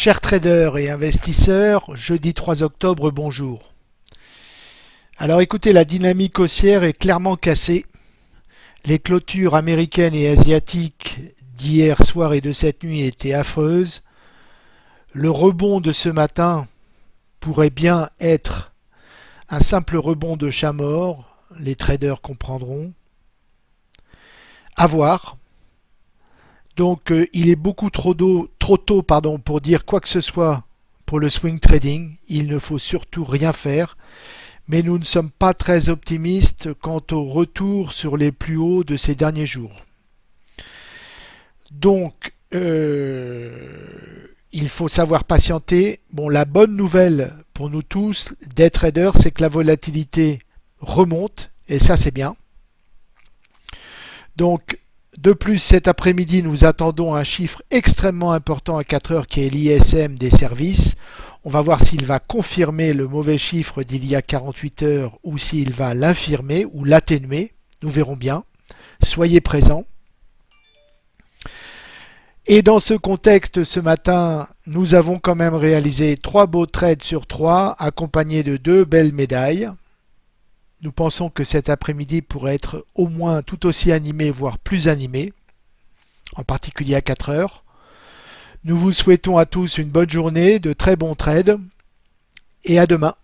Chers traders et investisseurs, jeudi 3 octobre, bonjour. Alors écoutez, la dynamique haussière est clairement cassée. Les clôtures américaines et asiatiques d'hier soir et de cette nuit étaient affreuses. Le rebond de ce matin pourrait bien être un simple rebond de chat mort, les traders comprendront. À voir. Donc euh, il est beaucoup tôt pardon, pour dire quoi que ce soit pour le swing trading. Il ne faut surtout rien faire. Mais nous ne sommes pas très optimistes quant au retour sur les plus hauts de ces derniers jours. Donc euh, il faut savoir patienter. Bon, la bonne nouvelle pour nous tous, des traders, c'est que la volatilité remonte, et ça c'est bien. Donc de plus, cet après-midi, nous attendons un chiffre extrêmement important à 4 heures qui est l'ISM des services. On va voir s'il va confirmer le mauvais chiffre d'il y a 48 heures ou s'il va l'infirmer ou l'atténuer. Nous verrons bien. Soyez présents. Et dans ce contexte, ce matin, nous avons quand même réalisé trois beaux trades sur trois, accompagnés de deux belles médailles. Nous pensons que cet après-midi pourrait être au moins tout aussi animé, voire plus animé, en particulier à 4 heures. Nous vous souhaitons à tous une bonne journée, de très bons trades, et à demain.